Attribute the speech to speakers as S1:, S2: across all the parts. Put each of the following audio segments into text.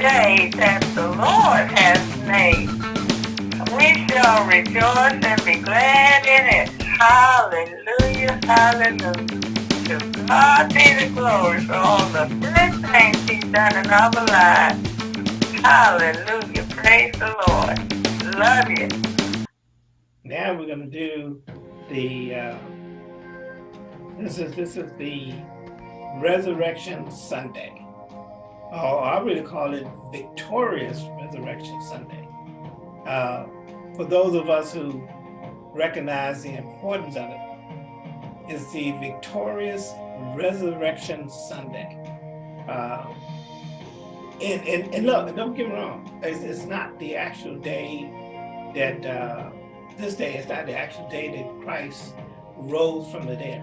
S1: day that the Lord has made. We shall rejoice and be glad in it. Hallelujah, hallelujah. To God be the glory for all the good things he's done in our lives. Hallelujah, praise the Lord. Love you.
S2: Now we're going to do the, uh, this is, this is the Resurrection Sunday. Oh, I really call it Victorious Resurrection Sunday. Uh, for those of us who recognize the importance of it, is the Victorious Resurrection Sunday. Uh, and, and, and look, don't get me wrong, it's, it's not the actual day that, uh, this day is not the actual day that Christ rose from the dead.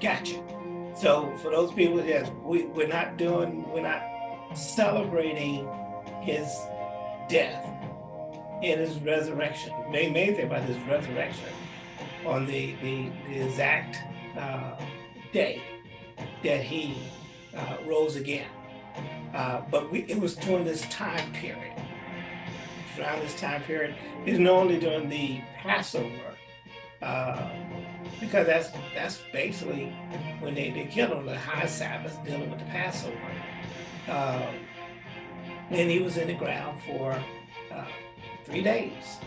S2: Gotcha. So for those people, yes, we, we're not doing, we're not celebrating his death and his resurrection. The main thing about his resurrection on the, the, the exact uh, day that he uh, rose again. Uh, but we, it was during this time period. Around this time period, it's normally during the Passover uh, because that's that's basically when they, they killed him, the high Sabbath dealing with the Passover. Um, and he was in the ground for uh, three days.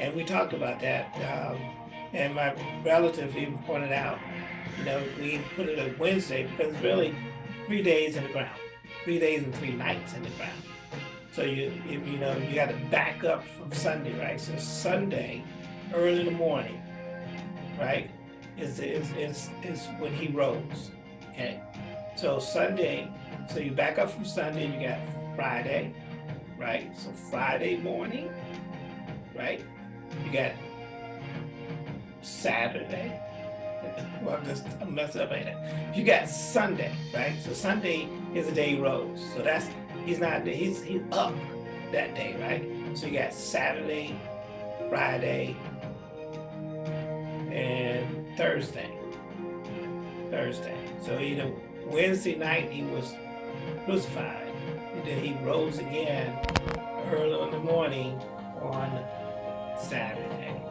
S2: And we talked about that. Um, and my relative even pointed out, you know, we put it on Wednesday because really three days in the ground, three days and three nights in the ground. So you, you, you know, you got to back up from Sunday, right? So Sunday, early in the morning, right, is, is, is, is when he rose, okay? So Sunday, so you back up from Sunday, you got Friday, right? So Friday morning, right? You got Saturday. Well, I'm just I'm messing up ain't it? You got Sunday, right? So Sunday is the day he rose. So that's he's not he's he's up that day, right? So you got Saturday, Friday, and Thursday. Thursday. So you know, Wednesday night he was crucified, and then he rose again early in the morning on Saturday.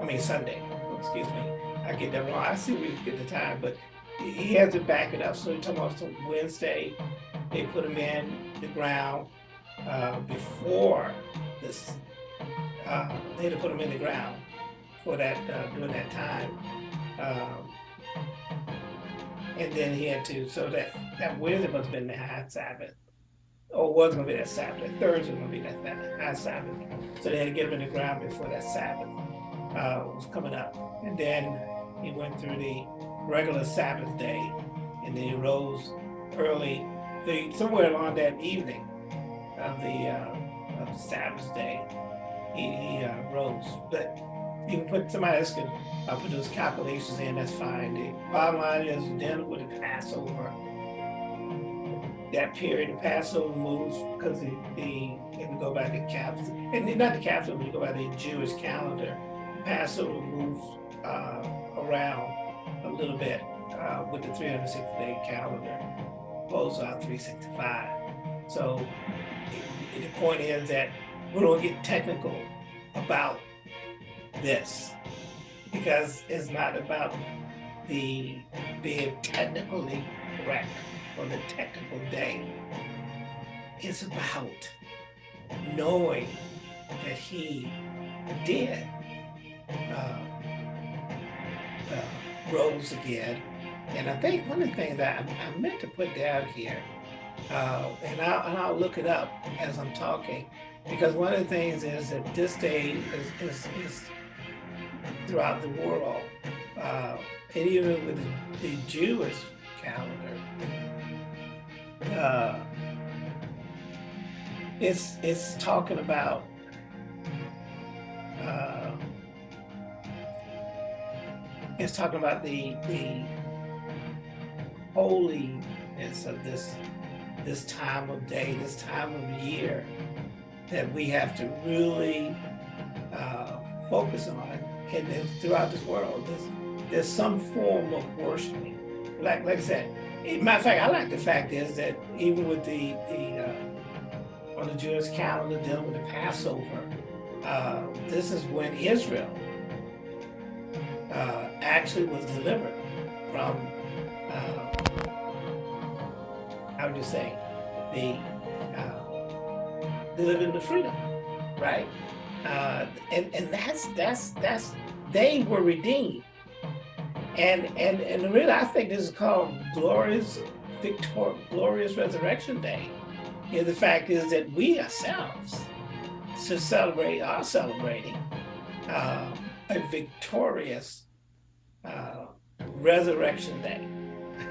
S2: I mean Sunday. Excuse me. I get that wrong. I see we get the time, but he has to back it up. So you're talking about Wednesday, they put him in the ground uh, before this. Uh, they had to put him in the ground for that uh, during that time. Um, and then he had to, so that, that Wednesday must been the high Sabbath. Or was going to be that Sabbath. Thursday was going to be that, that high Sabbath. So they had to get him in the ground before that Sabbath uh, was coming up. And then he went through the regular Sabbath day, and then he rose early, the, somewhere along that evening of the, uh, of the Sabbath day, he, he uh, rose. But you can put somebody else can uh, put those calculations in, that's fine. The bottom line is dealing with the Passover. That period, the Passover moves because the, the if we go by the caps, and not the Catholic, but go by the Jewish calendar, Passover moves uh, around a little bit uh, with the 360 day calendar, goes out 365. So the point is that we don't get technical about this because it's not about the being technically correct on the technical day. It's about knowing that he did uh, uh, rose again. And I think one of the things that I, I meant to put down here, uh, and, I'll, and I'll look it up as I'm talking, because one of the things is that this day is, is, is throughout the world, uh, and even with the, the Jewish calendar, uh, it's it's talking about uh, it's talking about the the holiness of this this time of day, this time of year that we have to really uh, focus on and throughout this world, there's, there's some form of worshiping. Like, like I said, matter of fact, I like the fact is that even with the, the uh, on the Jewish calendar dealing with the Passover, uh, this is when Israel uh, actually was delivered from, uh, how would you say, the uh, delivered to freedom, right? Uh, and and that's that's that's they were redeemed, and and and really I think this is called glorious victor glorious resurrection day. And the fact is that we ourselves should celebrate are celebrating uh, a victorious uh, resurrection day,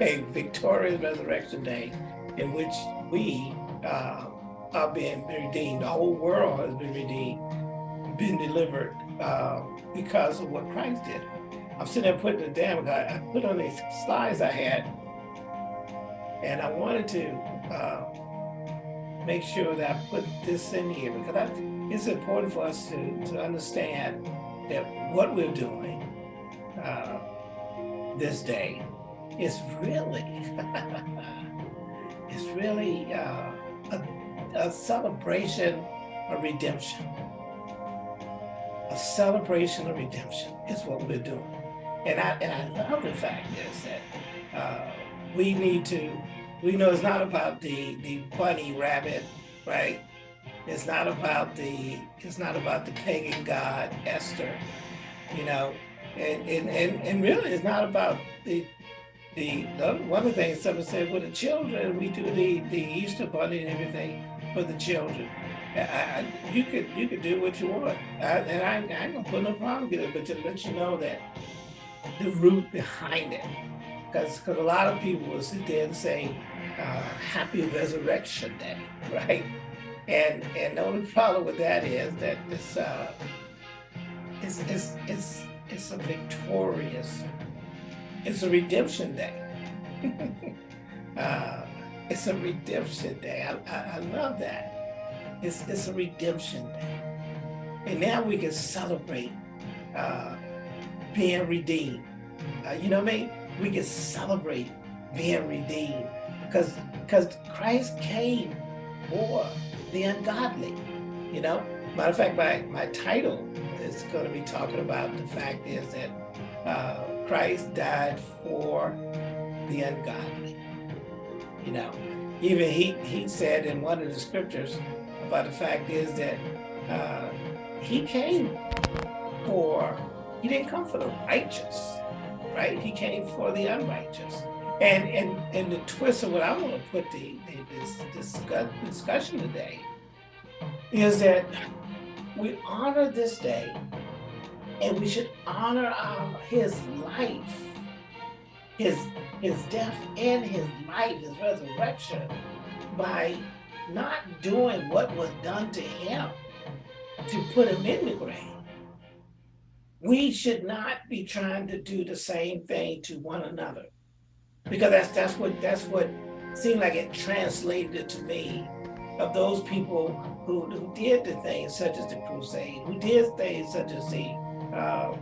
S2: a victorious resurrection day in which we uh, are being redeemed. The whole world has been redeemed been delivered uh, because of what Christ did. I'm sitting there putting it down. I, I put on these slides I had, and I wanted to uh, make sure that I put this in here because I, it's important for us to, to understand that what we're doing uh, this day is really, it's really uh, a, a celebration of redemption a celebration of redemption is what we're doing. And I, and I love the fact is that uh, we need to, we know it's not about the, the bunny rabbit, right? It's not about the, it's not about the pagan god Esther, you know, and, and, and, and really it's not about the, the, the one of the things someone said, with the children, we do the, the Easter bunny and everything for the children. I, you could you could do what you want, I, and I, I gonna put no problem with it, but to let you know that the root behind it, because because a lot of people will sit there and say, uh, "Happy Resurrection Day," right? And and the only problem with that is that it's uh, it's it's it's, it's a victorious, it's a redemption day. uh, it's a redemption day. I, I, I love that. It's, it's a redemption day. And now we can celebrate uh, being redeemed. Uh, you know what I mean? We can celebrate being redeemed because because Christ came for the ungodly. You know, matter of fact, my, my title is going to be talking about the fact is that uh, Christ died for the ungodly. You know, even he, he said in one of the scriptures, about the fact is that uh, he came for, he didn't come for the righteous, right? He came for the unrighteous. And and and the twist of what I want to put the, the this, this discussion today is that we honor this day and we should honor our, his life, his his death and his life, his resurrection by not doing what was done to him to put him in the grave. We should not be trying to do the same thing to one another. Because that's that's what that's what seemed like it translated to me of those people who, who did the things such as the crusade, who did things such as the uh,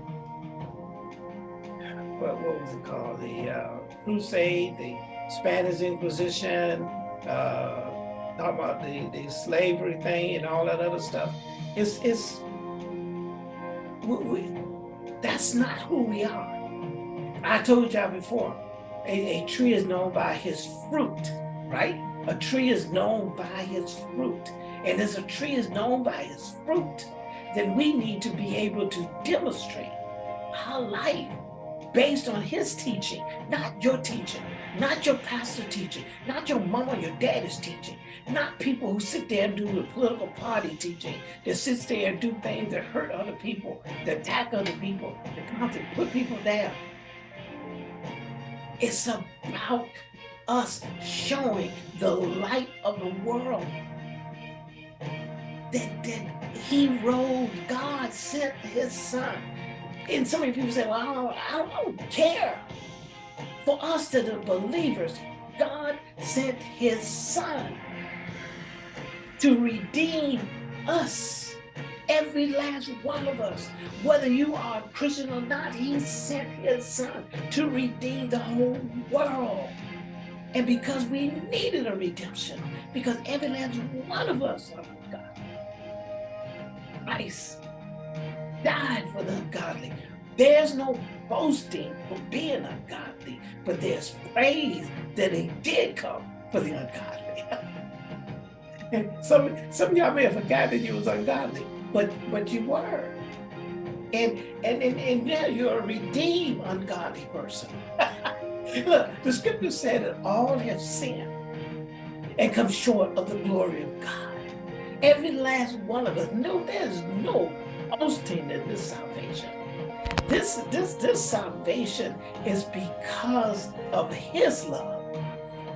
S2: what, what was it called? The uh, crusade, the Spanish Inquisition, uh, talking about the, the slavery thing and all that other stuff. It's, it's we, we, that's not who we are. I told y'all before, a, a tree is known by his fruit, right? A tree is known by his fruit. And as a tree is known by his fruit, then we need to be able to demonstrate our life based on his teaching, not your teaching, not your pastor teaching, not your mom or your daddy's teaching, not people who sit there and do the political party teaching, that sits there and do things that hurt other people, that attack other people, that constantly put people down. It's about us showing the light of the world. That, that he rose, God sent his son. And so many people say, well, I don't, I don't care. For us to the believers, God sent his son to redeem us, every last one of us. Whether you are a Christian or not, he sent his son to redeem the whole world. And because we needed a redemption, because every last one of us are God. Christ died for the ungodly. There's no boasting for being ungodly, but there's praise that he did come for the ungodly. some some of y'all may have forgotten that you was ungodly, but but you were. And and and, and now you're a redeemed ungodly person. Look, the scripture said that all have sinned and come short of the glory of God. Every last one of us. No, there's no boasting in this salvation. This, this, this salvation is because of his love.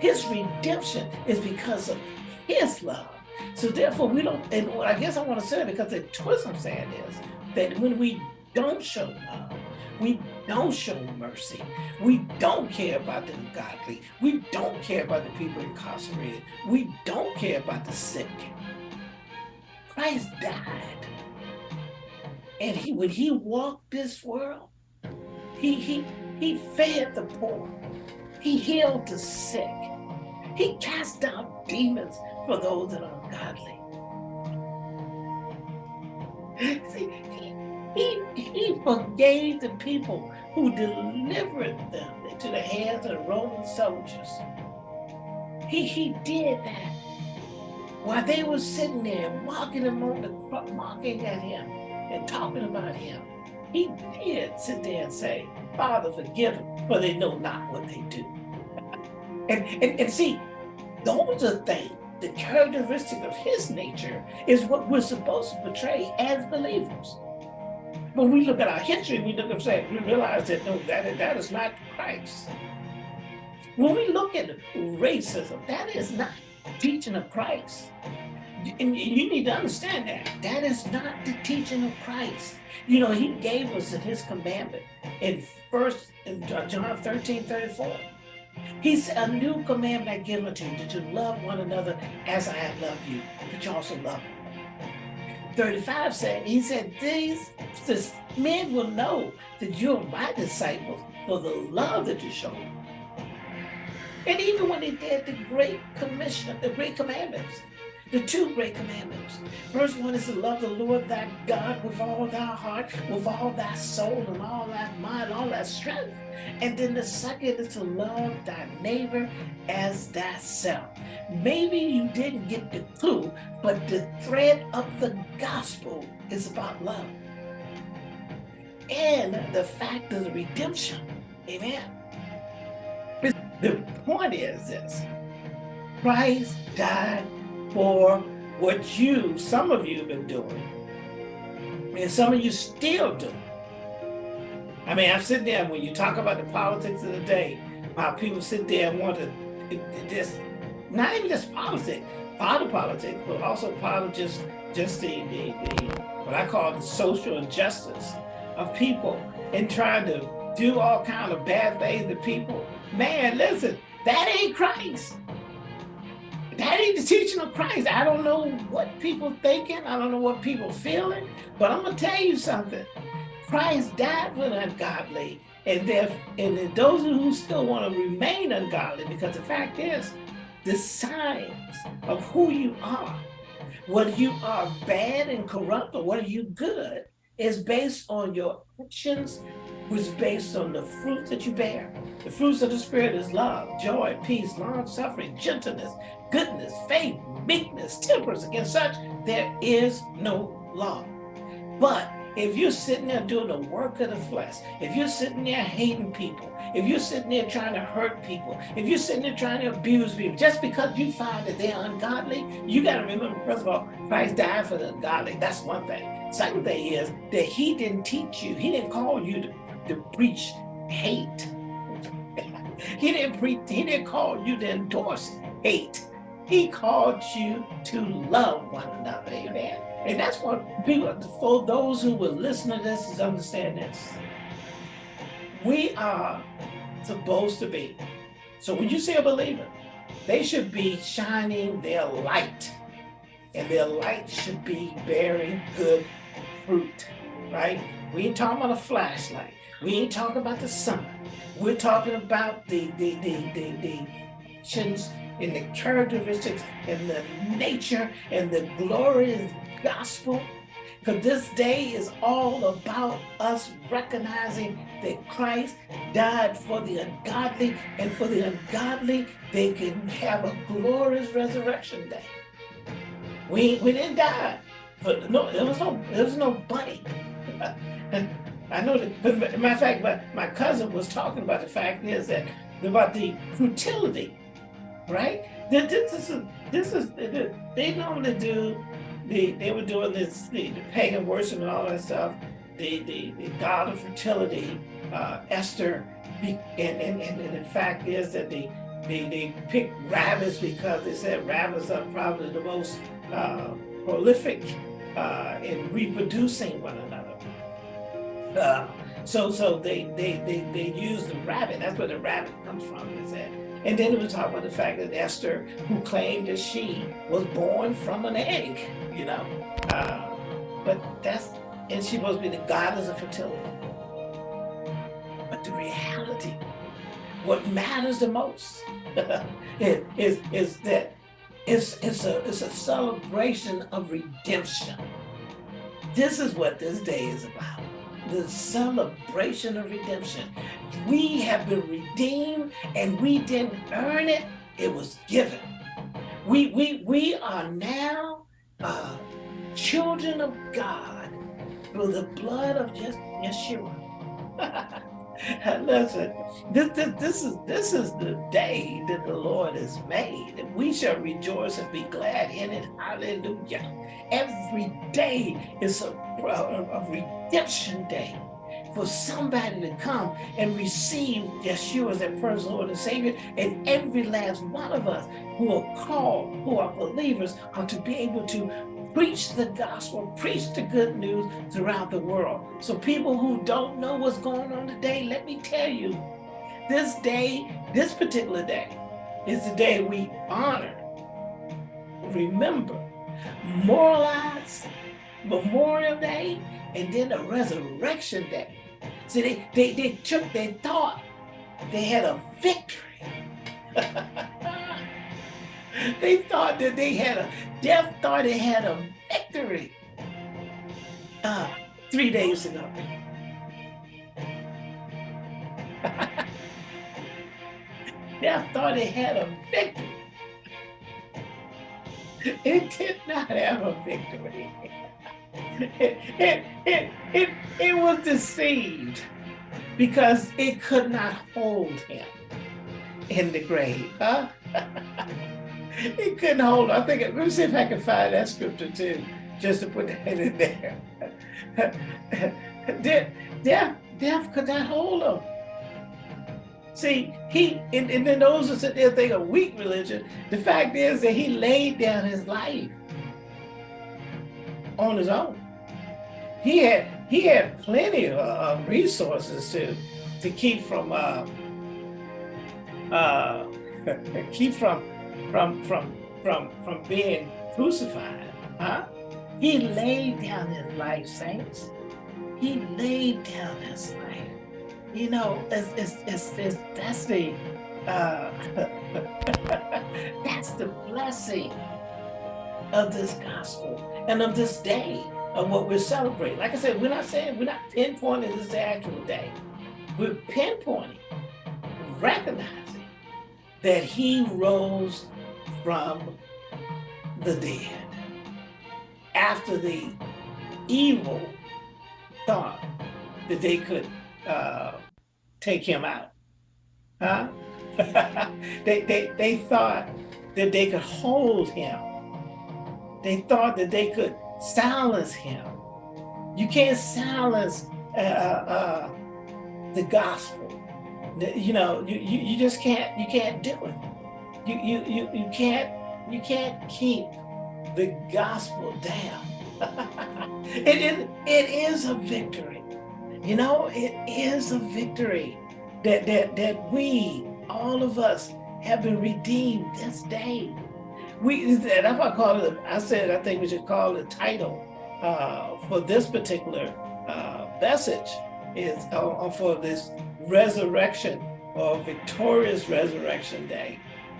S2: His redemption is because of his love. So therefore we don't, and I guess I want to say it because the twist I'm saying is that when we don't show love, we don't show mercy. We don't care about the ungodly. We don't care about the people incarcerated. We don't care about the sick. Christ died. And he when he walked this world, he he he fed the poor. He healed the sick. He cast out demons for those that are ungodly. See, he, he forgave the people who delivered them into the hands of the Roman soldiers. He, he did that while they were sitting there mocking him on the mocking at him and talking about him. He did sit there and say, Father, forgive them, for they know not what they do. and, and, and see, those are things, the characteristic of his nature is what we're supposed to portray as believers. When we look at our history, we look and say, we realize that no, that, that is not Christ. When we look at racism, that is not teaching of Christ. And you need to understand that. That is not the teaching of Christ. You know, he gave us his commandment in first in John 13, 34. He said, a new commandment I give unto you, that you love one another as I have loved you, that you also love 35 said, he said, these this, men will know that you're my disciples for the love that you show. And even when they did the great commission, the great commandments, the two great commandments. First one is to love the Lord thy God with all thy heart, with all thy soul, and all thy mind, all thy strength. And then the second is to love thy neighbor as thyself. Maybe you didn't get the clue, but the thread of the gospel is about love. And the fact of the redemption. Amen. The point is this. Christ died for what you, some of you have been doing, and some of you still do. I mean, I'm sitting there, when you talk about the politics of the day, how people sit there and want to just, not even just politics, part of politics, but also part of just, just the, the, the, what I call the social injustice of people and trying to do all kind of bad things to people. Man, listen, that ain't Christ that ain't the teaching of Christ. I don't know what people thinking. I don't know what people feeling, but I'm gonna tell you something. Christ died for the ungodly, and and those who still want to remain ungodly, because the fact is, the signs of who you are, whether you are bad and corrupt or whether you good, is based on your actions, which based on the fruit that you bear. The fruits of the Spirit is love, joy, peace, long suffering, gentleness, goodness, faith, meekness, temperance. Against such, there is no law. But if you're sitting there doing the work of the flesh, if you're sitting there hating people, if you're sitting there trying to hurt people, if you're sitting there trying to abuse people, just because you find that they're ungodly, you got to remember, first of all, Christ died for the ungodly. That's one thing. Second thing is that he didn't teach you, he didn't call you to, to preach hate. he didn't preach, he didn't call you to endorse hate. He called you to love one another. Amen. And that's what people, for those who will listen to this, is understand this. We are supposed to be. So when you see a believer, they should be shining their light. And their light should be bearing good fruit, right? We ain't talking about a flashlight. We ain't talking about the sun. We're talking about the, the, the, the, the actions and the characteristics and the nature and the glorious gospel. Because this day is all about us recognizing that Christ died for the ungodly, and for the ungodly, they can have a glorious resurrection day. We, we didn't die. But no, there was no there was no bunny. I know that, matter of fact, my, my cousin was talking about the fact is that about the futility, right? This is this is they normally do the they were doing this the, the pagan worship and all that stuff. The the, the god of fertility, uh, Esther, and, and and and the fact is that they they they picked rabbits because they said rabbits are probably the most uh, prolific uh, in reproducing one another. Uh, so so they, they, they, they use the rabbit. That's where the rabbit comes from, is that. And then it was talking about the fact that Esther, who claimed that she was born from an egg, you know. Uh, but that's, and she supposed to be the goddess of fertility. But the reality, what matters the most is, is, is that it's, it's, a, it's a celebration of redemption. This is what this day is about. The celebration of redemption. We have been redeemed and we didn't earn it. It was given. We, we, we are now uh, children of God through the blood of just Yeshua. Listen, this, this, this, is, this is the day that the Lord has made. And we shall rejoice and be glad in it. Hallelujah. Every day is a, a, redemption day for somebody to come and receive Yeshua as their personal Lord and Savior. And every last one of us who are called, who are believers, are to be able to preach the gospel, preach the good news throughout the world. So people who don't know what's going on today, let me tell you, this day, this particular day, is the day we honor, remember, moralize Memorial Day, and then the Resurrection Day. See, they, they, they took, they thought they had a victory. they thought that they had a, death thought they had a victory uh, three days ago. death thought it had a victory. It did not have a victory. It, it, it, it, it was deceived because it could not hold him in the grave. Huh? he couldn't hold I think, let me see if I can find that scripture too, just to put that in there. death, death, death could not hold him. See, he, and, and then those who sit there think a weak religion, the fact is that he laid down his life on his own. He had, he had plenty of resources to, to keep from, uh, uh, keep from from from from from being crucified. Huh? He laid down his life, saints. He laid down his life. You know, it's it's it's, it's that's the uh, that's the blessing of this gospel and of this day of what we're celebrating. Like I said, we're not saying we're not pinpointing this actual day. We're pinpointing, recognizing that he rose from the dead. After the evil thought that they could uh, take him out. Huh? they, they, they thought that they could hold him. They thought that they could silence him. You can't silence uh, uh, the gospel. You know, you, you, you just can't, you can't do it you you you you can't you can't keep the gospel down. it is it is a victory. You know, it is a victory that that that we, all of us, have been redeemed this day. We that's what I call it. I said I think we should call the title uh, for this particular uh, message is uh, for this resurrection or victorious resurrection day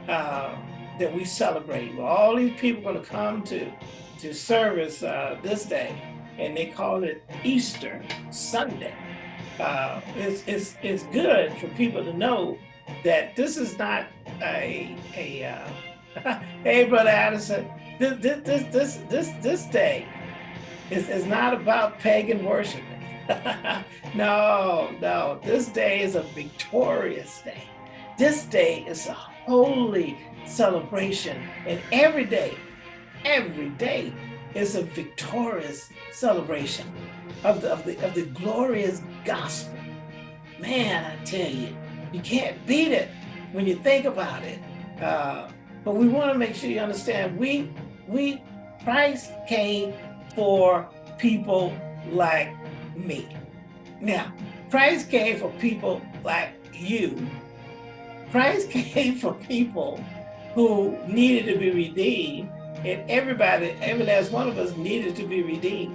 S2: uh, that we celebrate. All these people are going to come to to service uh, this day, and they call it Easter Sunday. Uh, it's, it's, it's good for people to know that this is not a, a uh, hey, Brother Addison, this, this, this, this, this day is, is not about pagan worship. no, no, this day is a victorious day. This day is a holy celebration. And every day, every day is a victorious celebration of the, of the, of the glorious gospel. Man, I tell you, you can't beat it when you think about it. Uh, but we want to make sure you understand, we, we, Christ came for people like me. Now, Christ came for people like you. Christ came for people who needed to be redeemed, and everybody, every last one of us needed to be redeemed.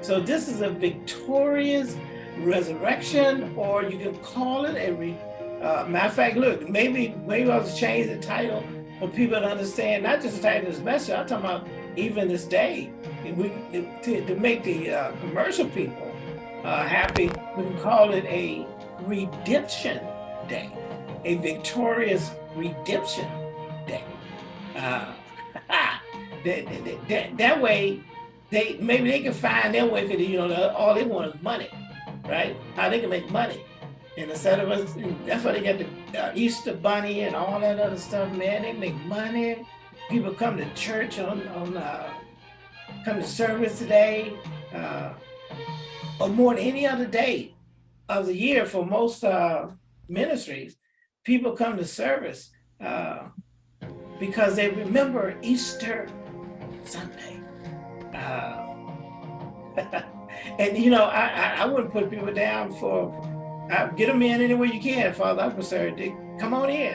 S2: So this is a victorious resurrection, or you can call it a, re, uh, matter of fact, look, maybe, maybe I'll change the title for people to understand, not just the title of this message, I'm talking about even this day, we, to, to make the uh, commercial people uh, happy, we can call it a redemption day, a victorious redemption day. Uh, that, that, that, that, way, they maybe they can find their way because you know all they want is money, right? How they can make money. And instead of us, that's why they got the uh, Easter bunny and all that other stuff, man. They make money. People come to church on, on uh, come to service today, uh, or more than any other day of the year for most uh, ministries. People come to service uh, because they remember Easter Sunday. Uh, and you know, I, I, I, wouldn't put people down for, uh, get them in any way you can, Father, I'm concerned, come on in.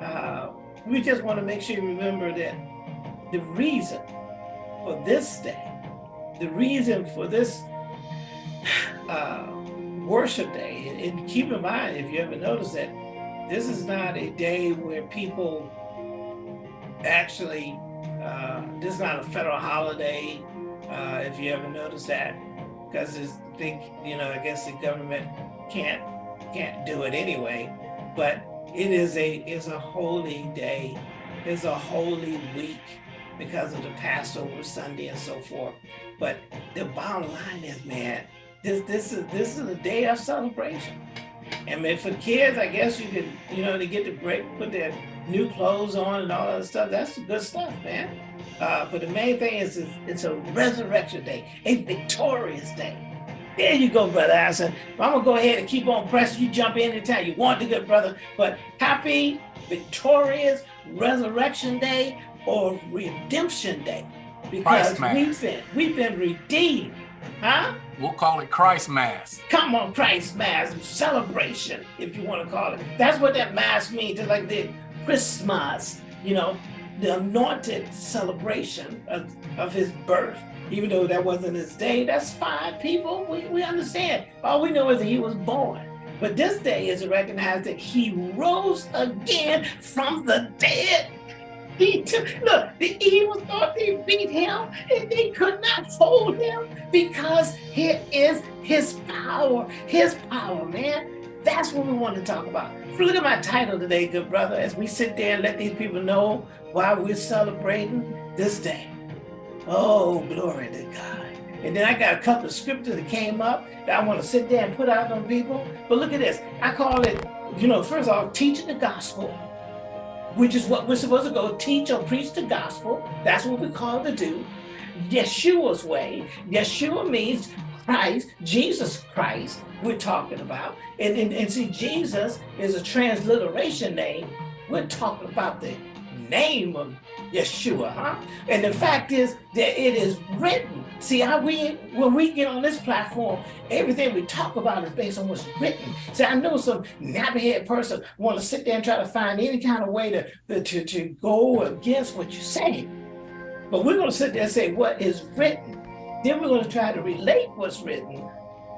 S2: Uh, we just want to make sure you remember that the reason for this day, the reason for this uh, worship day, and, and keep in mind, if you ever notice that, this is not a day where people actually, uh, this is not a federal holiday, uh, if you ever notice that, because it's think, you know, I guess the government can't can't do it anyway, but it is a is a holy day, it's a holy week because of the Passover Sunday and so forth. But the bottom line is, man, this this is this is a day of celebration. And then for kids, I guess you could, you know, they get to break, put their new clothes on and all that stuff. That's good stuff, man. Uh, but the main thing is, is it's a resurrection day, a victorious day. There you go, Brother Allison. I'm going to go ahead and keep on pressing. You jump in anytime you want to, good brother. But happy, victorious resurrection day or redemption day. Because we've been, we've been redeemed. Huh?
S3: We'll call it Christ Mass.
S2: Come on, Christ Mass, celebration, if you want to call it. That's what that Mass means, just like the Christmas, you know, the anointed celebration of, of his birth. Even though that wasn't his day, that's fine, people. We, we understand. All we know is that he was born. But this day is to recognize that he rose again from the dead. He took, look, the evil thought they beat him and they could not hold him because it is his power, his power, man. That's what we want to talk about. Look at my title today, good brother, as we sit there and let these people know why we're celebrating this day. Oh, glory to God. And then I got a couple of scriptures that came up that I want to sit there and put out on people. But look at this. I call it, you know, first of all, teaching the gospel, which is what we're supposed to go teach or preach the gospel. That's what we're called to do. Yeshua's way. Yeshua means Christ, Jesus Christ, we're talking about. And, and, and see, Jesus is a transliteration name. We're talking about the name of Yeshua, huh? And the fact is that it is written. See how we, when we get on this platform, everything we talk about is based on what's written. See, I know some nappy-head person want to sit there and try to find any kind of way to, to, to go against what you say. But we're going to sit there and say what is written. Then we're going to try to relate what's written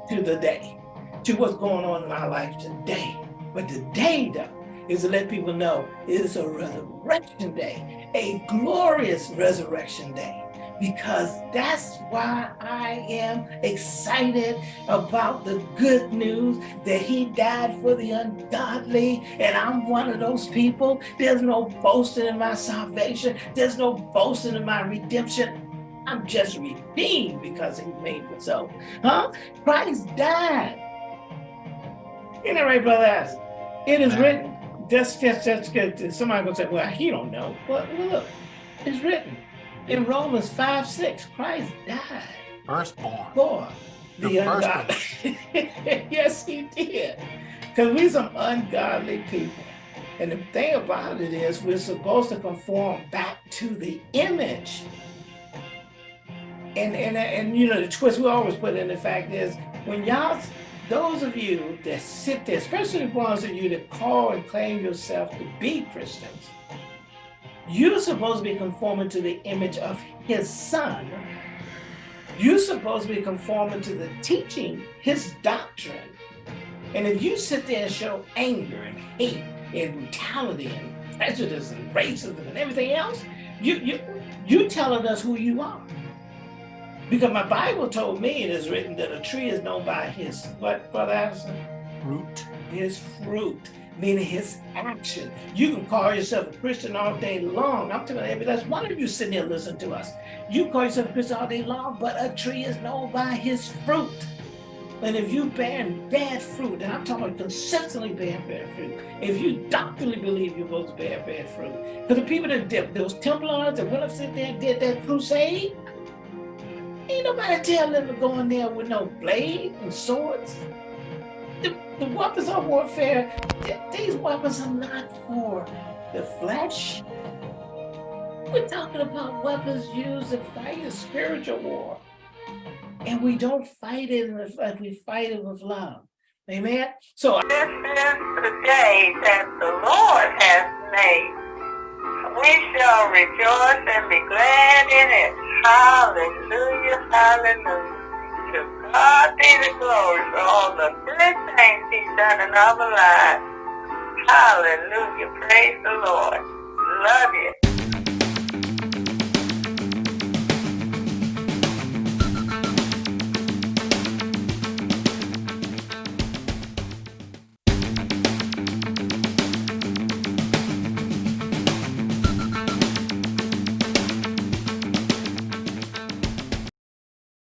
S2: to the day, to what's going on in our life today. But today, though, is to let people know it is a resurrection day, a glorious resurrection day because that's why I am excited about the good news that he died for the ungodly. And I'm one of those people. There's no boasting in my salvation. There's no boasting in my redemption. I'm just redeemed because he made me so. Huh? Christ died. Isn't that right, brother? It is written. Just, just, just good. Somebody gonna say, well, he don't know. But look, it's written. In Romans 5, 6, Christ died.
S3: Firstborn.
S2: For the ungodly. yes, he did. Because we're some ungodly people. And the thing about it is we're supposed to conform back to the image. And, and, and you know, the twist we always put in the fact is when y'all, those of you that sit there, especially the ones of you that call and claim yourself to be Christians, you're supposed to be conforming to the image of his son. You're supposed to be conforming to the teaching, his doctrine. And if you sit there and show anger and hate and brutality and prejudice and racism and everything else, you you you telling us who you are. Because my Bible told me it is written that a tree is known by his what, Brother Addison?
S3: Fruit.
S2: His fruit meaning his action. You can call yourself a Christian all day long. I'm telling you, that's one of you sitting here listening to us. You call yourself a Christian all day long, but a tree is known by his fruit. And if you bear bad fruit, and I'm talking about consistently bear bad fruit, if you doctrinally believe you're supposed to bear bad fruit, because the people that did, those Templars that went up sit there and did that crusade, ain't nobody tell them to go in there with no blade and swords the, the weapons of warfare, these weapons are not for the flesh. We're talking about weapons used to fight a spiritual war. And we don't fight it in the, uh, we fight it with love. Amen. So
S1: this is the day that the Lord has made. We shall rejoice and be glad in it. Hallelujah, hallelujah. To God be the glory for all the good things he's done in our lives. Hallelujah. Praise the Lord. Love you.